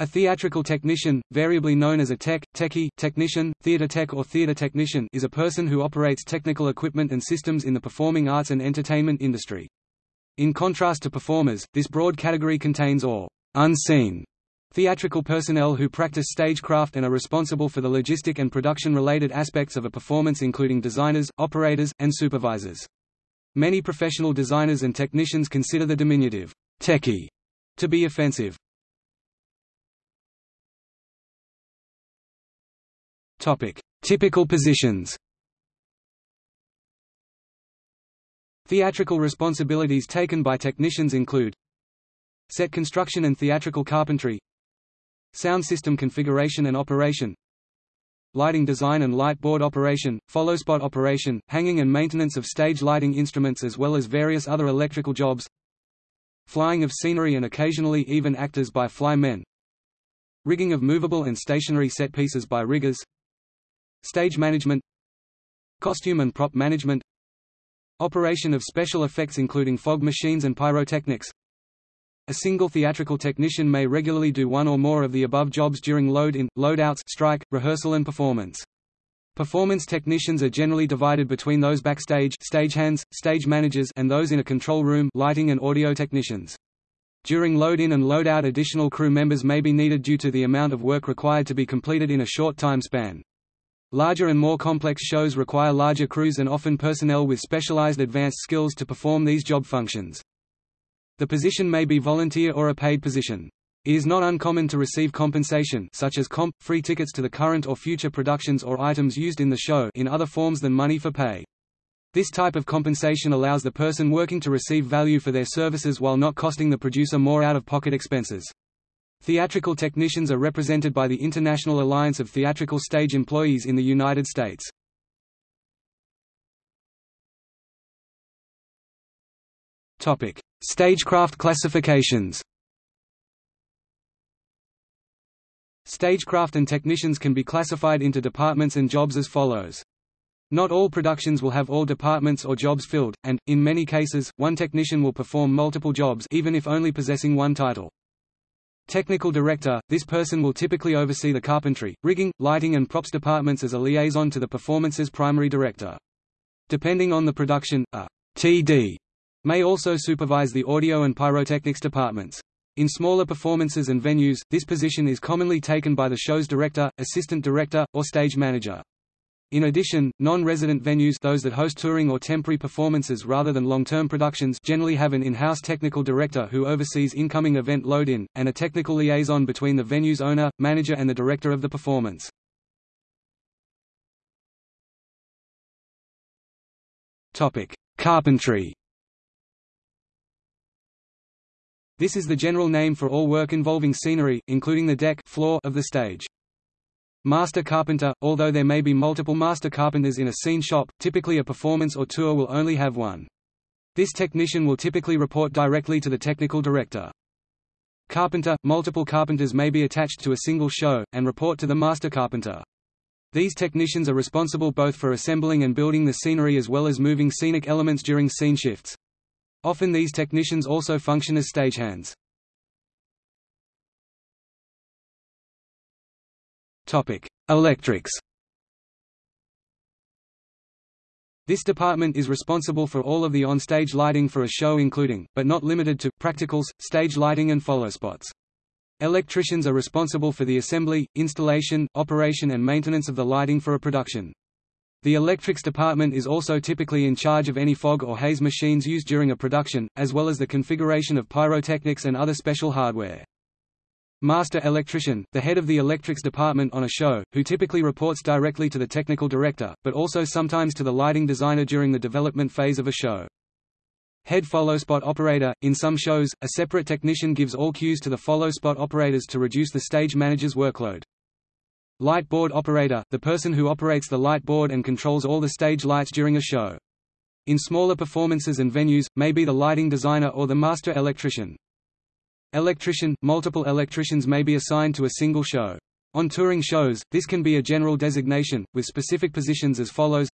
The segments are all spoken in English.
A theatrical technician, variably known as a tech, techie, technician, theater tech or theater technician is a person who operates technical equipment and systems in the performing arts and entertainment industry. In contrast to performers, this broad category contains all unseen theatrical personnel who practice stagecraft and are responsible for the logistic and production-related aspects of a performance including designers, operators, and supervisors. Many professional designers and technicians consider the diminutive techie to be offensive. Topic: Typical positions. Theatrical responsibilities taken by technicians include set construction and theatrical carpentry, sound system configuration and operation, lighting design and light board operation, follow-spot operation, hanging and maintenance of stage lighting instruments as well as various other electrical jobs, flying of scenery and occasionally even actors by fly men, rigging of movable and stationary set pieces by riggers, Stage management Costume and prop management Operation of special effects including fog machines and pyrotechnics A single theatrical technician may regularly do one or more of the above jobs during load-in, load-outs strike, rehearsal and performance. Performance technicians are generally divided between those backstage stagehands, stage managers and those in a control room lighting and audio technicians. During load-in and load-out additional crew members may be needed due to the amount of work required to be completed in a short time span. Larger and more complex shows require larger crews and often personnel with specialized advanced skills to perform these job functions. The position may be volunteer or a paid position. It is not uncommon to receive compensation such as comp, free tickets to the current or future productions or items used in the show in other forms than money for pay. This type of compensation allows the person working to receive value for their services while not costing the producer more out-of-pocket expenses. Theatrical technicians are represented by the International Alliance of Theatrical Stage Employees in the United States. Topic: Stagecraft classifications. Stagecraft and technicians can be classified into departments and jobs as follows. Not all productions will have all departments or jobs filled, and, in many cases, one technician will perform multiple jobs even if only possessing one title. Technical Director – This person will typically oversee the carpentry, rigging, lighting and props departments as a liaison to the performance's primary director. Depending on the production, a TD may also supervise the audio and pyrotechnics departments. In smaller performances and venues, this position is commonly taken by the show's director, assistant director, or stage manager. In addition, non-resident venues those that host touring or temporary performances rather than long-term productions generally have an in-house technical director who oversees incoming event load-in, and a technical liaison between the venue's owner, manager and the director of the performance. Carpentry This is the general name for all work involving scenery, including the deck floor of the stage. Master carpenter – Although there may be multiple master carpenters in a scene shop, typically a performance or tour will only have one. This technician will typically report directly to the technical director. Carpenter – Multiple carpenters may be attached to a single show, and report to the master carpenter. These technicians are responsible both for assembling and building the scenery as well as moving scenic elements during scene shifts. Often these technicians also function as stagehands. Topic: Electrics. This department is responsible for all of the on-stage lighting for a show including, but not limited to, practicals, stage lighting and follow spots. Electricians are responsible for the assembly, installation, operation and maintenance of the lighting for a production. The electrics department is also typically in charge of any fog or haze machines used during a production, as well as the configuration of pyrotechnics and other special hardware. Master electrician, the head of the electrics department on a show, who typically reports directly to the technical director, but also sometimes to the lighting designer during the development phase of a show. Head follow spot operator – In some shows, a separate technician gives all cues to the follow spot operators to reduce the stage manager's workload. Light board operator – The person who operates the light board and controls all the stage lights during a show. In smaller performances and venues, may be the lighting designer or the master electrician. Electrician – Multiple electricians may be assigned to a single show. On touring shows, this can be a general designation, with specific positions as follows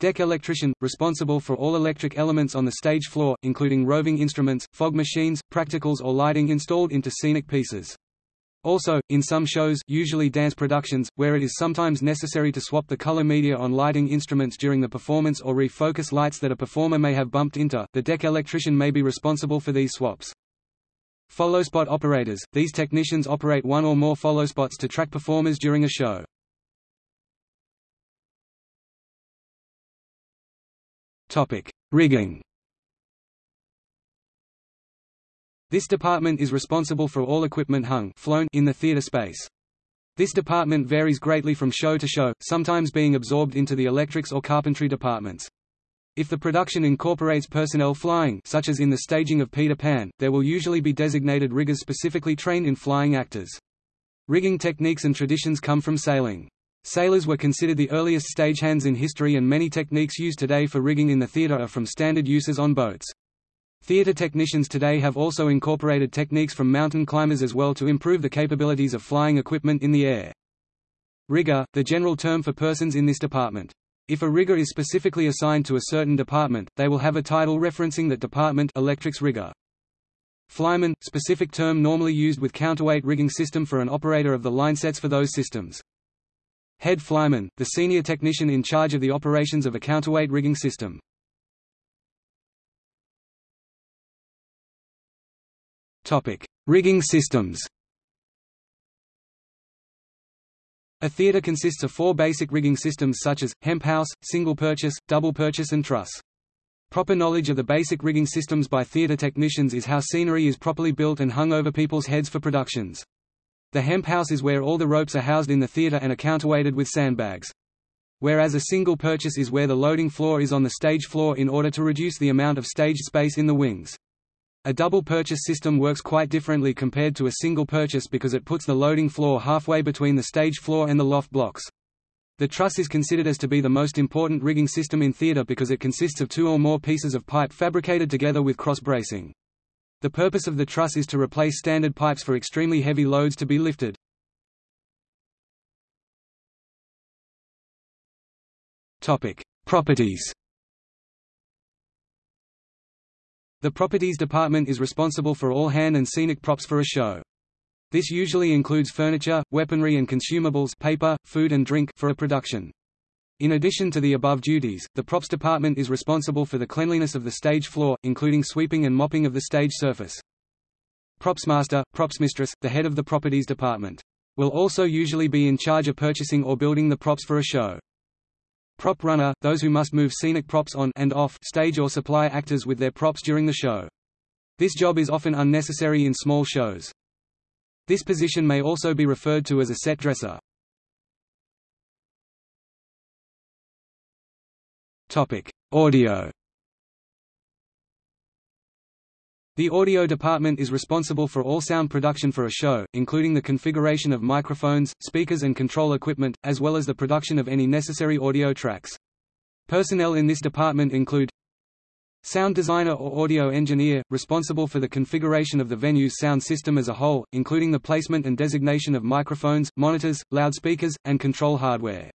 Deck electrician – responsible for all electric elements on the stage floor, including roving instruments, fog machines, practicals or lighting installed into scenic pieces. Also, in some shows usually dance productions, where it is sometimes necessary to swap the color media on lighting instruments during the performance or refocus lights that a performer may have bumped into, the deck electrician may be responsible for these swaps. Followspot operators – These technicians operate one or more followspots to track performers during a show. Rigging This department is responsible for all equipment hung flown in the theater space. This department varies greatly from show to show, sometimes being absorbed into the electrics or carpentry departments. If the production incorporates personnel flying such as in the staging of Peter Pan, there will usually be designated riggers specifically trained in flying actors. Rigging techniques and traditions come from sailing. Sailors were considered the earliest stagehands in history and many techniques used today for rigging in the theater are from standard uses on boats. Theater technicians today have also incorporated techniques from mountain climbers as well to improve the capabilities of flying equipment in the air. Rigger, the general term for persons in this department. If a rigger is specifically assigned to a certain department, they will have a title referencing that department electrics rigger. Flyman, specific term normally used with counterweight rigging system for an operator of the line sets for those systems. Head flyman, the senior technician in charge of the operations of a counterweight rigging system. Topic: Rigging systems. A theater consists of four basic rigging systems such as, hemp house, single purchase, double purchase and truss. Proper knowledge of the basic rigging systems by theater technicians is how scenery is properly built and hung over people's heads for productions. The hemp house is where all the ropes are housed in the theater and are counterweighted with sandbags. Whereas a single purchase is where the loading floor is on the stage floor in order to reduce the amount of stage space in the wings. A double purchase system works quite differently compared to a single purchase because it puts the loading floor halfway between the stage floor and the loft blocks. The truss is considered as to be the most important rigging system in theater because it consists of two or more pieces of pipe fabricated together with cross bracing. The purpose of the truss is to replace standard pipes for extremely heavy loads to be lifted. Topic: Properties The properties department is responsible for all hand and scenic props for a show. This usually includes furniture, weaponry and consumables paper, food and drink for a production. In addition to the above duties, the props department is responsible for the cleanliness of the stage floor, including sweeping and mopping of the stage surface. Props master, props mistress, the head of the properties department, will also usually be in charge of purchasing or building the props for a show. Prop runner, those who must move scenic props on and off stage or supply actors with their props during the show. This job is often unnecessary in small shows. This position may also be referred to as a set dresser. Topic: Audio The audio department is responsible for all sound production for a show, including the configuration of microphones, speakers and control equipment, as well as the production of any necessary audio tracks. Personnel in this department include Sound designer or audio engineer, responsible for the configuration of the venue's sound system as a whole, including the placement and designation of microphones, monitors, loudspeakers, and control hardware.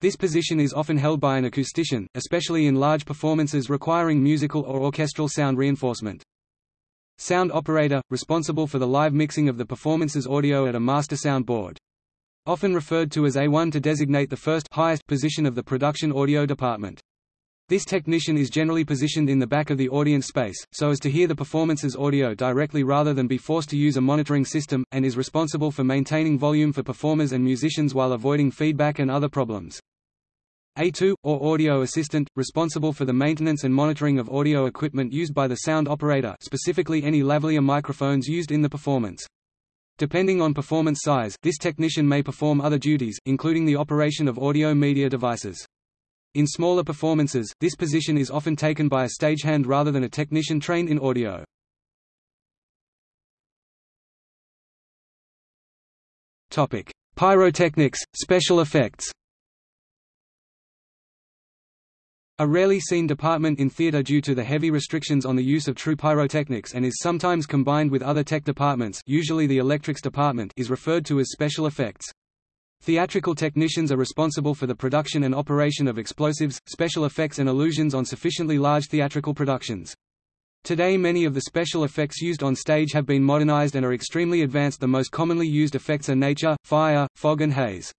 This position is often held by an acoustician, especially in large performances requiring musical or orchestral sound reinforcement. Sound operator, responsible for the live mixing of the performance's audio at a master sound board. Often referred to as A1 to designate the first highest position of the production audio department. This technician is generally positioned in the back of the audience space, so as to hear the performance's audio directly rather than be forced to use a monitoring system, and is responsible for maintaining volume for performers and musicians while avoiding feedback and other problems. A2, or audio assistant, responsible for the maintenance and monitoring of audio equipment used by the sound operator specifically any lavalier microphones used in the performance. Depending on performance size, this technician may perform other duties, including the operation of audio media devices. In smaller performances, this position is often taken by a stagehand rather than a technician trained in audio. Pyrotechnics, special effects A rarely seen department in theater due to the heavy restrictions on the use of true pyrotechnics and is sometimes combined with other tech departments usually the electrics department is referred to as special effects. Theatrical technicians are responsible for the production and operation of explosives, special effects and illusions on sufficiently large theatrical productions. Today many of the special effects used on stage have been modernized and are extremely advanced the most commonly used effects are nature, fire, fog and haze.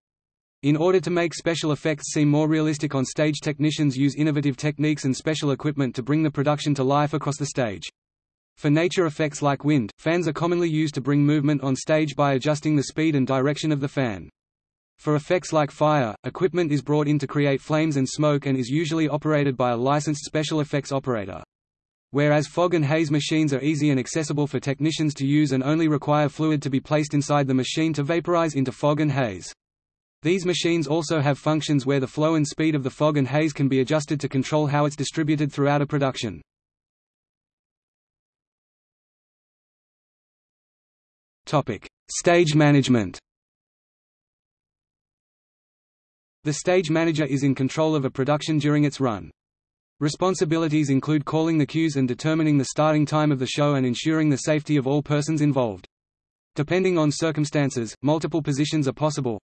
In order to make special effects seem more realistic on stage technicians use innovative techniques and special equipment to bring the production to life across the stage. For nature effects like wind, fans are commonly used to bring movement on stage by adjusting the speed and direction of the fan. For effects like fire, equipment is brought in to create flames and smoke and is usually operated by a licensed special effects operator. Whereas fog and haze machines are easy and accessible for technicians to use and only require fluid to be placed inside the machine to vaporize into fog and haze. These machines also have functions where the flow and speed of the fog and haze can be adjusted to control how it's distributed throughout a production. Stage management. The stage manager is in control of a production during its run. Responsibilities include calling the cues and determining the starting time of the show and ensuring the safety of all persons involved. Depending on circumstances, multiple positions are possible.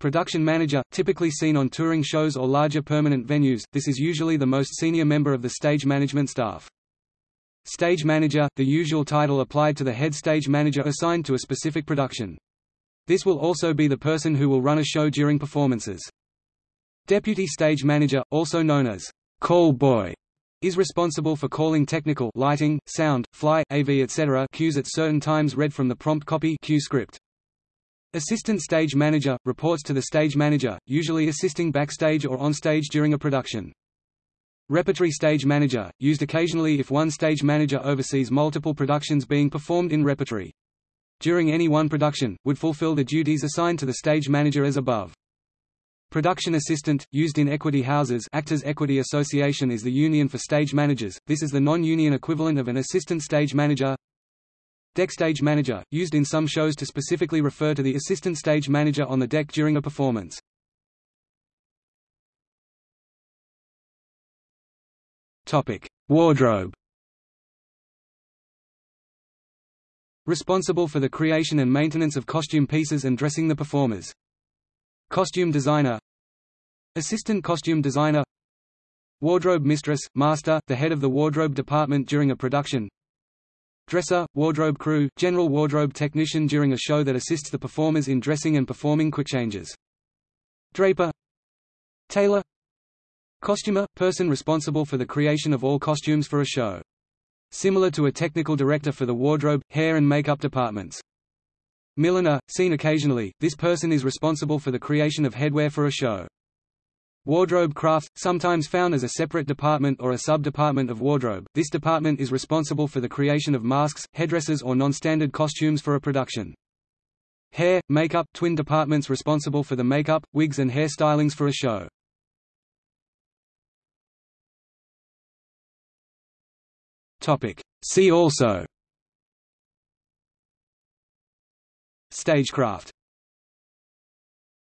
Production manager, typically seen on touring shows or larger permanent venues, this is usually the most senior member of the stage management staff. Stage manager, the usual title applied to the head stage manager assigned to a specific production. This will also be the person who will run a show during performances. Deputy stage manager, also known as call boy is responsible for calling technical lighting, sound, fly, AV etc. cues at certain times read from the prompt copy cue script. Assistant stage manager, reports to the stage manager, usually assisting backstage or on stage during a production. Repertory stage manager, used occasionally if one stage manager oversees multiple productions being performed in repertory. During any one production, would fulfill the duties assigned to the stage manager as above. Production assistant, used in equity houses Actors Equity Association is the union for stage managers, this is the non-union equivalent of an assistant stage manager. Deck stage manager, used in some shows to specifically refer to the assistant stage manager on the deck during a performance. Topic: Wardrobe. Responsible for the creation and maintenance of costume pieces and dressing the performers. Costume designer. Assistant costume designer. Wardrobe mistress, master, the head of the wardrobe department during a production Dresser, wardrobe crew, general wardrobe technician during a show that assists the performers in dressing and performing quick changes. Draper Tailor Costumer, person responsible for the creation of all costumes for a show. Similar to a technical director for the wardrobe, hair and makeup departments. Milliner, seen occasionally, this person is responsible for the creation of headwear for a show. Wardrobe craft, sometimes found as a separate department or a sub-department of wardrobe, this department is responsible for the creation of masks, headdresses or non-standard costumes for a production. Hair, makeup, twin departments responsible for the makeup, wigs and hair stylings for a show. See also Stagecraft